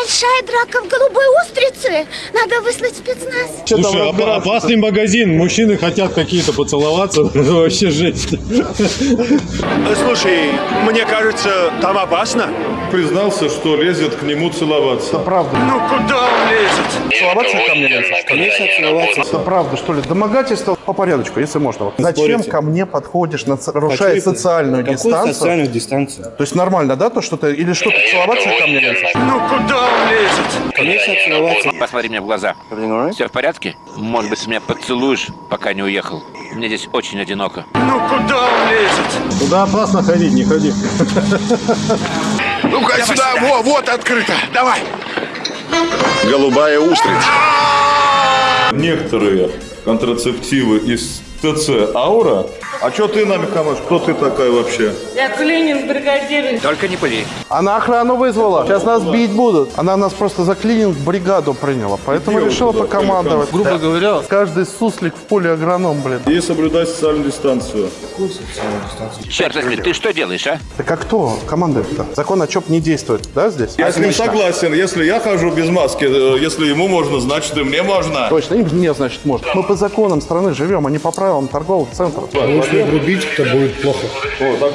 Большая драка в голубой устрице. Надо выслать спецназ. Что Слушай, оп- разбираться-то? опасный магазин. Мужчины хотят какие-то поцеловаться. Вообще жесть. Слушай, мне кажется, там опасно. Признался, что лезет к нему целоваться. Правда. Ну куда он лезет? Целоваться ко мне лезешь? Конечно, целоваться. Это правда, что ли? Домогательство по порядочку, если можно. Вот Зачем ко мне подходишь, на- нарушая социальную Какую дистанцию? социальную дистанцию? То есть нормально, да, то, что ты... Или что, ты целоваться ко мне лезешь? Ну куда он лезет? Целоваться. Посмотри мне в глаза. Все в порядке? Может быть, ты меня поцелуешь, пока не уехал? Мне здесь очень одиноко. Ну куда он лезет? Туда опасно ходить, не ходи. Ну-ка сюда, во, вот открыто. Давай. Голубая устрица. Некоторые контрацептивы из ТЦ «Аура». А что ты нами командуешь? Кто ты такая вообще? Я клининг бригадир. Только не пыли. Она охрану вызвала. Сейчас нас бить будут. Она нас просто за клининг бригаду приняла. Поэтому Где решила туда покомандовать. Грубо говоря, Каждый суслик в поле агроном, блин. И соблюдать социальную дистанцию. Черт возьми, ты что делаешь, а? Так а кто командует-то? Закон о ЧОП не действует, да, здесь? Я с ним согласен. Если я хожу без маски, э, если ему можно, значит и мне можно. Точно, им мне, значит, можно. Мы по законам страны живем, а не по правилам торговых центров. О, так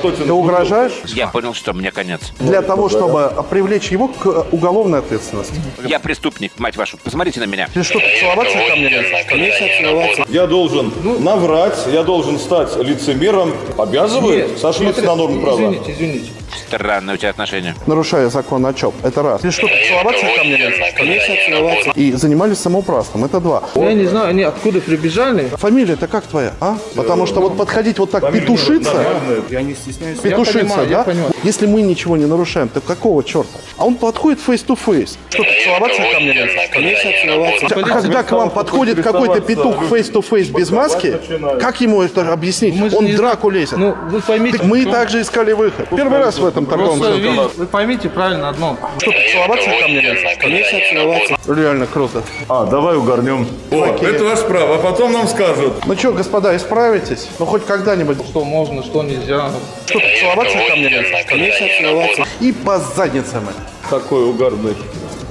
тебе Ты угрожаешь? Я понял, что мне конец. Для того, чтобы привлечь его к уголовной ответственности. Я преступник, мать вашу. Посмотрите на меня. Ты что, целоваться ко мне конечно, целоваться. Я должен наврать, я должен стать лицемером. Обязывает? Сошлись на норму права. Извините, извините. Странные у тебя отношения. Нарушая закон о ЧОП. Это раз. Ты что, целоваться ко мне? Конечно, целоваться. И занимались самоуправством. Это два. Я не знаю, они откуда прибежали. Фамилия-то как твоя, а? Потому что вот подходить вот так петушиться, Я не стесняюсь. петушиться, я понимаю, да? я понимаю. Если мы ничего не нарушаем, то какого черта? А он подходит face-to-face. Что, ты целоваться ко мне? Конечно, целоваться. А когда к вам подходит какой-то петух face-to-face без маски, как ему это объяснить? Же Он драку лезет. Ну, вы поймите. Мы также искали выход. Первый раз в этом торговом Просто центре. вы, вы поймите правильно одно. Что, ты целоваться ко мне? Конечно, целоваться. Реально круто. А, давай угорнем. О, это ваш право, а потом нам скажут. Ну что, господа, исправитесь? Ну хоть когда-нибудь. Что можно, что нельзя. Что, ты целоваться ко мне? Конечно, целоваться. И по задницам. Такой угарный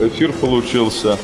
эфир получился.